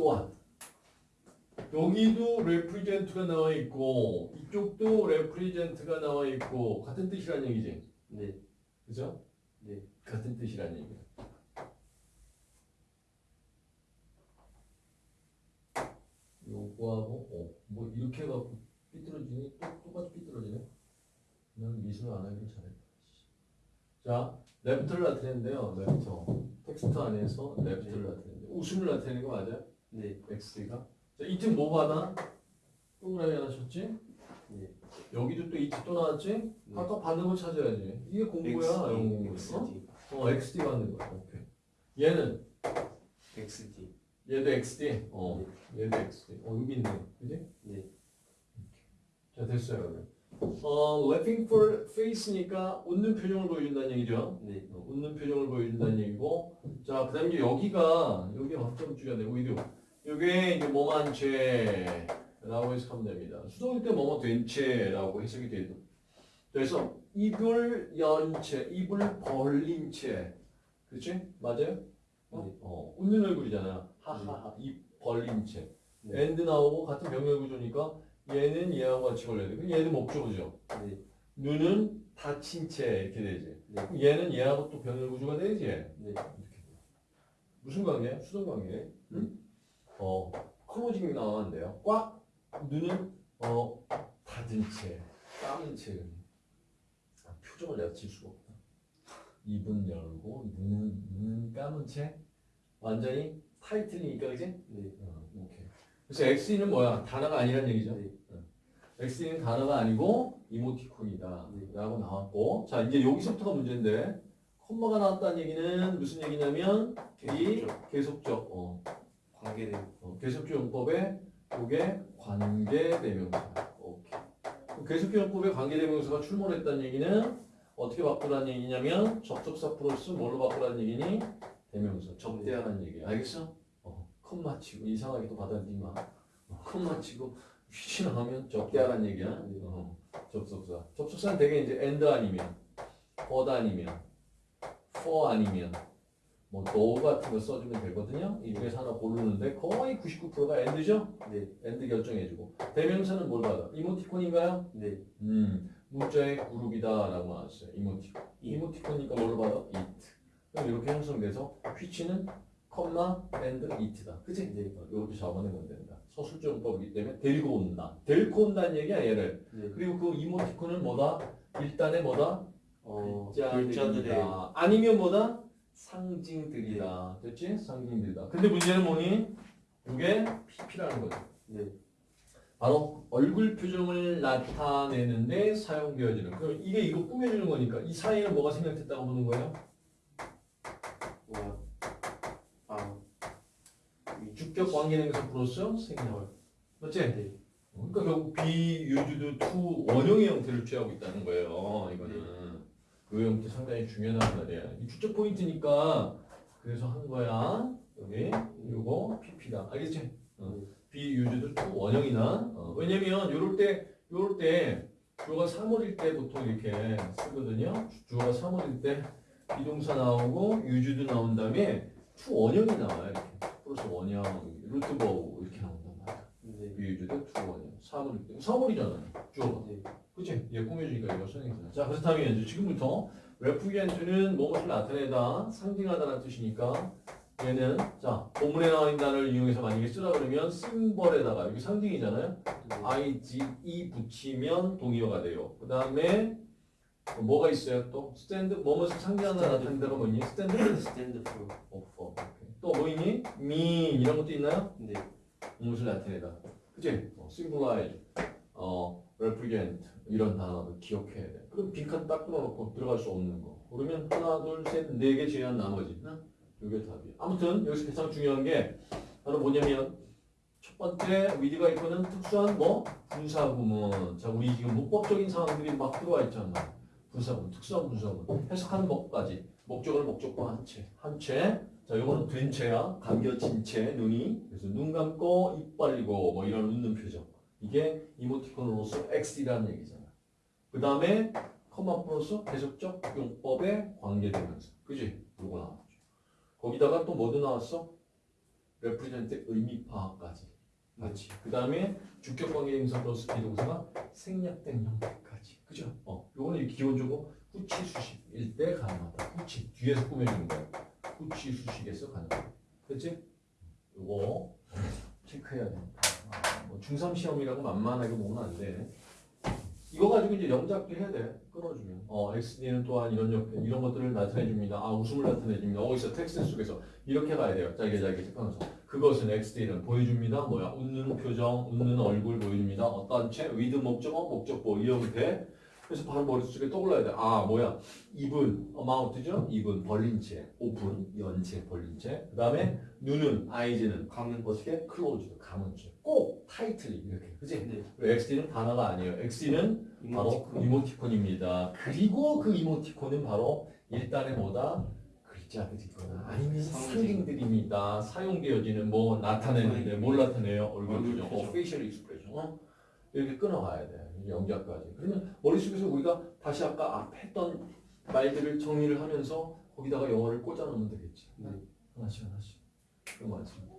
또한 여기도 represent가 나와 있고 이쪽도 represent가 나와 있고 같은 뜻이란 얘기지. 네. 그죠? 네. 같은 뜻이란 얘기야. 요거하고 어, 뭐 이렇게 해갖고 삐뚤어지니 또 똑같이 삐뚤어지네. 난 미술 안 하길 잘했다. 자, laughter를 나타내는데요. laughter. 텍스트 안에서 laughter를 나타내는데 웃음을 나타내는 거 맞아요? 네. XD가. 자, 이쯤 뭐 받아? 동그라미 하나 쳤지? 네. 여기도 또 it 또 나왔지? 네. 아까 받는 거 찾아야지. 이게 공부야. 영어 공부. 어? XD. 어, XD 받는 거야. 오케이. 얘는 XD. 얘도 XD. 어, 얘도 XD. 어, 여기 있네. 그지? 네. 자, 됐어요. 그러면. 어, laughing face니까 웃는 표정을 보여준다는 얘기죠. 네. 어, 웃는 표정을 보여준다는 얘기고. 자, 그 다음에 여기가, 여기 어떤 주가 되고, 이도. 요게 이제 뭐뭐 채라고 해석하면 됩니다. 수동일 때 뭐뭐 된 채라고 해석이 돼도. 그래서 입을 연 채, 입을 벌린 채. 그치? 맞아요? 어, 네. 어, 웃는 얼굴이잖아. 하하하. 입 벌린 채. 네. and 나오고 같은 병렬 구조니까 얘는 얘하고 같이 걸려야 돼. 그럼 얘는 목적어죠. 네. 눈은 닫힌 채 이렇게 되지. 네. 그럼 얘는 얘하고 또 병렬 구조가 되지. 네. 무슨 관계야? 수동 관계. 응? 어, 클로징 나왔는데요. 꽉 눈은 어 닫은 채, 감은 채. 아, 표정을 내가 질 수가 없다. 입은 열고 눈은 눈은 감은 채. 완전히 타이틀이니까 그지? 네. 어, 오케이. 그래서 XE는 뭐야? 단어가 아니란 얘기죠. 네. XE는 단어가 아니고 이모티콘이다. 네. 라고 나왔고. 자, 이제 여기서부터가 문제인데, 콤마가 나왔다는 얘기는 무슨 얘기냐면, 이 계속적. 계속적, 어, 관계된. 어, 계속적 용법에 그게 관계대명사. 오케이. 용법에 관계대명사가 출몰했다는 얘기는 어떻게 바꾸라는 얘기냐면, 접속사 플러스 뭘로 바꾸라는 얘기니? 대명사. 접대하라는 얘기야. 알겠어? 어, 컴마 치고 이상하게 또 받아들이지 마. 어, 컴마 치고 휘 나오면 접대하라는 얘기야. 어, 접속사. 접속사는 되게 이제 and 아니면 for 아니면 for 아니면 뭐 do 같은 거 써주면 되거든요. 이 중에서 하나 고르는데 거의 99%가 and죠. 네. and 결정해주고 대명사는 뭘 받아? 이모티콘인가요? 네. 음, 문자의 그룹이다 라고 나왔어요. 이모티콘. 이모티콘이니까 뭘로 받아? it. 그럼 이렇게 형성돼서 휘치는 컴마 and it다. 그치? 네. 어, 이렇게 잡아내면 된다. 서술정법이기 때문에 데리고 온다. 데리고 온다는 얘기야 얘를. 네. 그리고 그 이모티콘은 뭐다? 일단의 뭐다? 어, 글자들이다. 아니면 뭐다? 상징들이다. 됐지? 상징들이다. 근데 문제는 뭐니? 이게 PP라는 거지. 네. 바로 얼굴 표정을 나타내는데 사용되어지는. 그럼 이게 이거 꾸며주는 거니까 이 사이에는 뭐가 생략됐다고 보는 거예요? 뭐야? 아. 이 주격 관계대명사 플러스 생략. 맞지? 네. 그러니까 결국 be used to 원형의 형태를 취하고 있다는 거예요. 이거는 그 형태 상당히 중요하단 말이야. 이 주적 포인트니까 그래서 한 거야. 여기 요거 PP다. 알겠지? 어. be used to 원형이나 어. 왜냐면 요럴 때 요럴 때 주어가 사물일 때 보통 이렇게 쓰거든요. 주어가 사물일 때 be동사 나오고 used도 나온 다음에 to 원형이 나와요. 이렇게 플러스 원형 루트버우 이렇게 나온단 말이야. 네. 원형 사물일 때 사물이잖아. 주어가. 네. 그치? 얘 꾸며주니까 이거 선행사. 자, 그렇다면 이제 지금부터 represent는 무엇을 나타내다, 상징하다라는 뜻이니까 얘는 자 본문에 나와 있는 단어를 이용해서 만약에 쓰라 그러면 심벌에다가 여기 상징이잖아요. 네. ing 붙이면 동의어가 돼요. 그 다음에 뭐가 있어요? 또 스탠드 뭐뭐 상징하다 나타낸다가 뭐니? stand stand for. for. 또 뭐이니? mean 이런 것도 있나요? 네. 무엇을 나타내다. 그치? 어, symbolize, 어, represent 이런 단어를 기억해야 돼. 그럼 빈칸 딱 끊어놓고 들어갈 수 없는 거. 그러면 하나, 둘, 셋, 네 개 제한 나머지. 나? 이게 답이야. 아무튼 여기서 가장 중요한 게 바로 뭐냐면 첫 번째 위드가 있고는 특수한 뭐 분사구문. 자, 우리 지금 문법적인 상황들이 막 들어와 있잖아. 분사구문, 특수한 분사구문. 해석하는 법까지. 목적을 목적과 한 채. 한 채. 자, 요거는 된 채야. 감겨진 채, 눈이. 그래서 눈 감고 입 벌리고 뭐 이런 웃는 표정. 이게 이모티콘으로서 XD라는 얘기잖아. 그 다음에 커마 플러스 계속적 용법에 관계되면서. 그지? 요거 나왔죠. 거기다가 또 뭐도 나왔어? represent 의미 파악까지 같이. 그 다음에 주격 관계 임사 플러스 비동사가 생략된 형태까지. 그죠? 어, 요거는 기본적으로 후치 수식일 때 가능하다. 후치 뒤에서 꾸며주는 거야. 후치 수식에서 가능하다. 됐지? 요거 체크해야 된다. 아, 뭐 중3 시험이라고 만만하게 보면 안 돼. 이거 가지고 이제 영작도 해야 돼. 끊어주면. 어, XD는 또한 이런 역, 이런 것들을 나타내 줍니다. 아, 웃음을 나타내 줍니다. 어디서 텍스트 속에서 이렇게 가야 돼요. 짧게 짧게 체크하면서. 그것은 XD는 보여줍니다. 뭐야? 웃는 표정, 웃는 얼굴 보여줍니다. 어떤 채, with 목적어, 목적보 이 형태. 그래서 바로 머릿속에 떠올라야 돼. 아, 뭐야? 입은 mouth죠? 입은 벌린 채, 오픈, 연채, 벌린 채. 그 다음에 눈은, eyes는 감은 어떻게? closed, 감은 채. 꼭 tightly 이렇게. 그지? 네. XD는 단어가 아니에요. XD는 바로 이모티콘. 이모티콘입니다. 그리고 그 이모티콘은 바로 일단의 뭐다? 글자들이거나 아니면 상징. 상징들입니다. 사용되어지는 뭐 나타내는데 뭘 나타내요? 얼굴 표정, 어, facial expression. 어? 이렇게 끊어가야 돼. 영작까지. 그러면 머릿속에서 우리가 다시 아까 앞에 했던 말들을 정리를 하면서 거기다가 영어를 꽂아 놓으면 되겠지. 네. 하나씩 하나씩. 그런 거 같습니다.